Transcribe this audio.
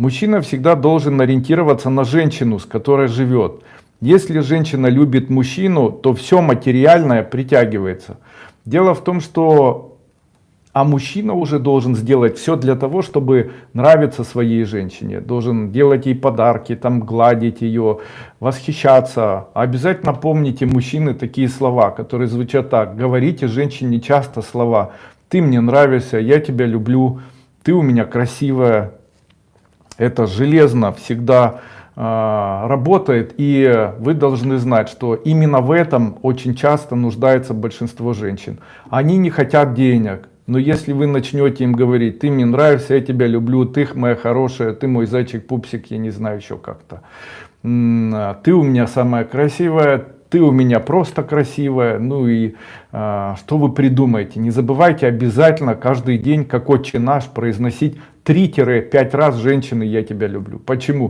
Мужчина всегда должен ориентироваться на женщину, с которой живет. Если женщина любит мужчину, то все материальное притягивается. Дело в том, что а мужчина уже должен сделать все для того, чтобы нравиться своей женщине. Должен делать ей подарки, там гладить ее, восхищаться. Обязательно помните, мужчины, такие слова, которые звучат так. Говорите женщине часто слова. Ты мне нравишься, я тебя люблю, ты у меня красивая. Это железно всегда э, работает. И вы должны знать, что именно в этом очень часто нуждается большинство женщин. Они не хотят денег но если вы начнете им говорить, ты мне нравишься, я тебя люблю, ты моя хорошая, ты мой зайчик, пупсик, я не знаю еще как-то. А, ты у меня самая красивая, ты у меня просто красивая. Ну и а, что вы придумаете? Не забывайте обязательно каждый день, как отче наш, произносить 3-5 раз женщины «я тебя люблю». Почему?